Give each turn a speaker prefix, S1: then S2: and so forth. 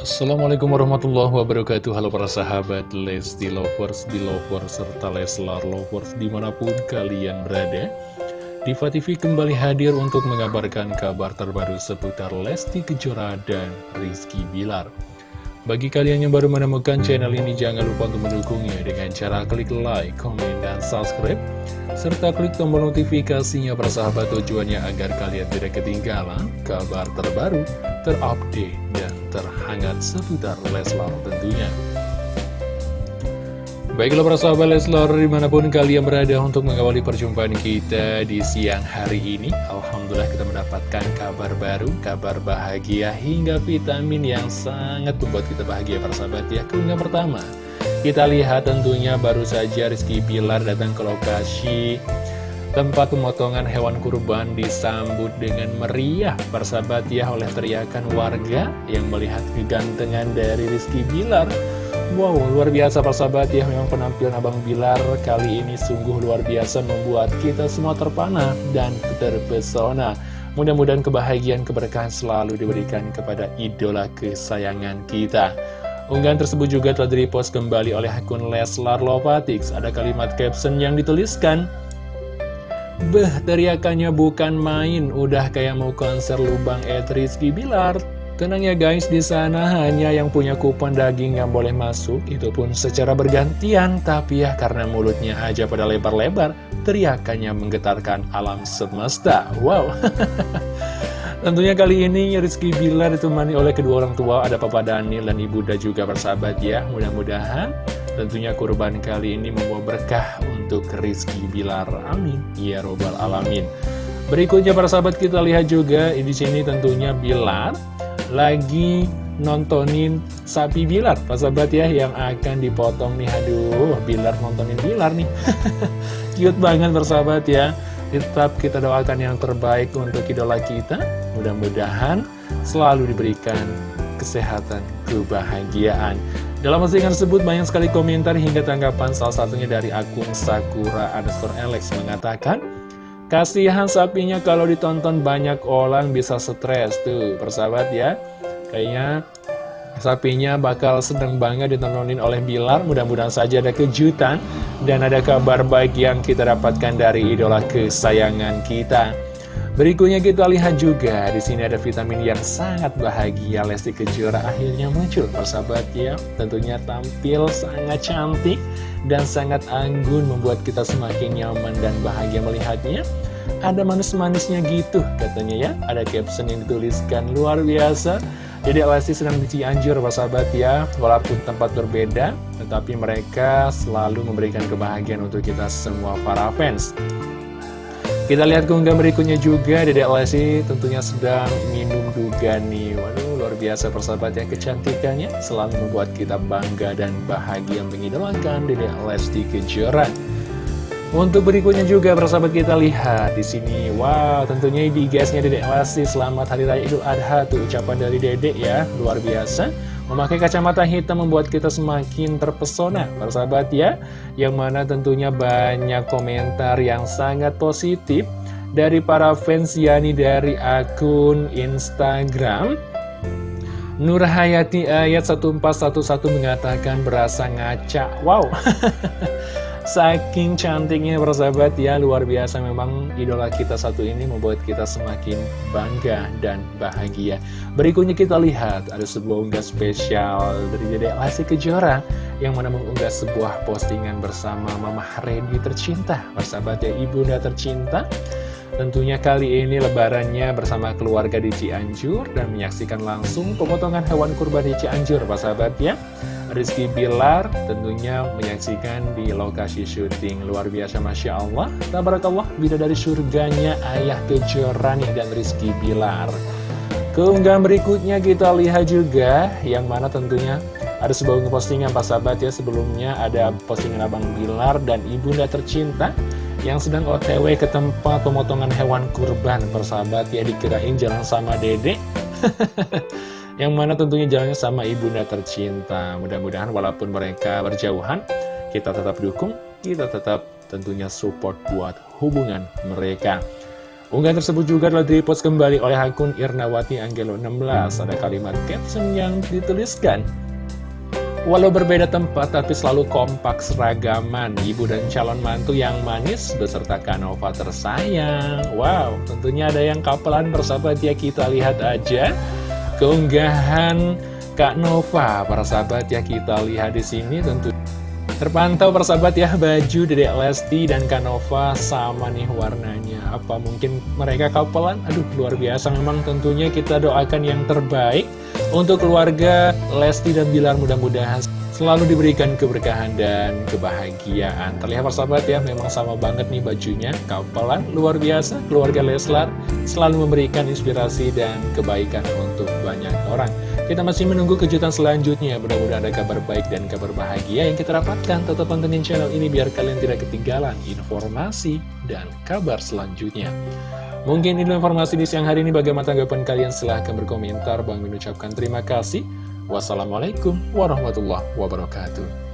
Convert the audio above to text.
S1: Assalamualaikum warahmatullahi wabarakatuh. Halo para sahabat Lesti Lovers, Belovers, serta Leslar Lovers di mana pun kalian berada. Diva TV kembali hadir untuk mengabarkan kabar terbaru seputar Lesti Kejora dan Rizky Bilar. Bagi kalian yang baru menemukan channel ini jangan lupa untuk mendukungnya dengan cara klik like, komen, dan subscribe serta klik tombol notifikasinya persahabat tujuannya agar kalian tidak ketinggalan kabar terbaru, terupdate, terhangat seputar Leslar tentunya. Baiklah para sahabat Leslar di mana pun kalian berada untuk mengawali perjumpaan kita di siang hari ini Alhamdulillah kita mendapatkan kabar baru, kabar bahagia hingga vitamin yang sangat membuat kita bahagia para sahabat ya Keunggahan pertama kita lihat tentunya baru saja Rizky Bilar datang ke lokasi tempat pemotongan hewan kurban disambut dengan meriah bersahabat ya oleh teriakan warga yang melihat kegantengan dari Rizky Bilar. Wow, luar biasa persahabat ya, memang penampilan Abang Bilar kali ini sungguh luar biasa membuat kita semua terpana dan terpesona. Mudah-mudahan kebahagiaan keberkahan selalu diberikan kepada idola kesayangan kita. Unggahan tersebut juga telah direpost kembali oleh akun Leslar Lovatics. Ada kalimat caption yang dituliskan, Beh, teriakannya bukan main, udah kayak mau konser lubang Ed Rizky Bilar. Tenang ya guys, di sana hanya yang punya kupon daging yang boleh masuk, itu pun secara bergantian. Tapi ya karena mulutnya aja pada lebar-lebar, teriakannya menggetarkan alam semesta. Wow. Tentunya kali ini Rizky Bilar ditemani oleh kedua orang tua Ada Papa Daniel dan Ibu Da juga bersahabat ya Mudah-mudahan tentunya kurban kali ini membawa berkah untuk Rizky Bilar. Amin. Ya Robbal Alamin. Berikutnya para sahabat kita lihat juga di sini tentunya Bilar lagi nontonin sapi Bilar. Pak sahabat ya yang akan dipotong nih. Aduh Bilar nontonin Bilar nih. Cute banget bersahabat ya. Tetap kita doakan yang terbaik untuk idola kita. Mudah-mudahan selalu diberikan kesehatan, kebahagiaan Dalam postingan tersebut banyak sekali komentar hingga tanggapan salah satunya dari akun Sakura underscore Alex mengatakan Kasihan sapinya kalau ditonton banyak orang bisa stres tuh persahabat ya. Kayaknya sapinya bakal sedang banget ditontonin oleh Bilar. Mudah-mudahan saja ada kejutan dan ada kabar baik yang kita dapatkan dari idola kesayangan kita Berikutnya kita lihat juga di sini ada vitamin yang sangat bahagia. Lesti Kejora akhirnya muncul persahabat ya. Tentunya tampil sangat cantik dan sangat anggun membuat kita semakin nyaman dan bahagia melihatnya. Ada manis-manisnya gitu katanya ya. Ada caption yang dituliskan luar biasa. Jadi Lesti sedang di Cianjur persahabat ya. Walaupun tempat berbeda tetapi mereka selalu memberikan kebahagiaan untuk kita semua para fans kita lihat keunggahan berikutnya juga Dedek Lesti tentunya sedang minum duga nih. Waduh luar biasa persahabat yang kecantikannya Selalu membuat kita bangga dan bahagia mengidolakan Dedek Lesti Kejora. Untuk berikutnya juga persahabat kita lihat di sini, wow tentunya di guysnya Dedek Lesti selamat Hari Raya Idul Adha tuh ucapan dari Dedek ya luar biasa. Memakai kacamata hitam membuat kita semakin terpesona. Persahabat ya Yang mana tentunya banyak komentar yang sangat positif Dari para fans Yani dari akun Instagram. Nur Hayati ayat 1411 mengatakan berasa ngaca. Wow Saking cantiknya persahabat ya Luar biasa. Memang idola kita satu ini Membuat kita semakin bangga dan bahagia. Berikutnya kita lihat Ada sebuah unggah spesial Dari Dede Lesti Kejora Yang mana mengunggah sebuah postingan bersama Mama Redi tercinta. Persahabat ya ibunda tercinta. Tentunya kali ini lebarannya bersama keluarga di Cianjur Dan menyaksikan langsung pemotongan hewan kurban di Cianjur Persahabat ya Rizky Bilar tentunya menyaksikan di lokasi syuting. Luar biasa Masya Allah. Tabarakallah bila dari surganya Ayah Kejora nih dan Rizky Bilar. Keunggahan berikutnya kita lihat juga yang mana tentunya ada sebuah postingan Pak Sahabat ya. Sebelumnya ada postingan Abang Bilar dan Ibunda tercinta yang sedang otw ke tempat pemotongan hewan kurban persahabat ya. Dikirain jalan sama dedek yang mana tentunya jalannya sama ibunda tercinta. Mudah-mudahan walaupun mereka berjauhan, kita tetap dukung, kita tetap tentunya support buat hubungan mereka. Unggahan tersebut juga telah dipost kembali oleh akun Irnawati Anggelo 16. Ada kalimat caption yang dituliskan. Walau berbeda tempat tapi selalu kompak seragaman Ibu dan calon mantu yang manis beserta Kanova tersayang Wow, tentunya ada yang kapelan bersahabat ya kita lihat aja Keunggahan Kak Nova, para sahabat ya kita lihat di sini tentu Terpantau persahabat ya baju Dedek Lesti dan Kanova sama nih warnanya. Apa mungkin mereka kapelan? Aduh luar biasa. Memang tentunya kita doakan yang terbaik Untuk keluarga Lesti dan Bilar mudah-mudahan selalu diberikan keberkahan dan kebahagiaan Terlihat persahabat ya memang sama banget nih bajunya Kapelan luar biasa keluarga Leslar selalu memberikan inspirasi dan kebaikan untuk banyak orang kita masih menunggu kejutan selanjutnya. Mudah-mudahan ada kabar baik dan kabar bahagia yang kita dapatkan. Tetap pantengin channel ini biar kalian tidak ketinggalan informasi dan kabar selanjutnya. Mungkin ini informasi di siang hari ini. Bagaimana tanggapan kalian? Silahkan berkomentar. Bang mengucapkan terima kasih. Wassalamualaikum warahmatullahi wabarakatuh.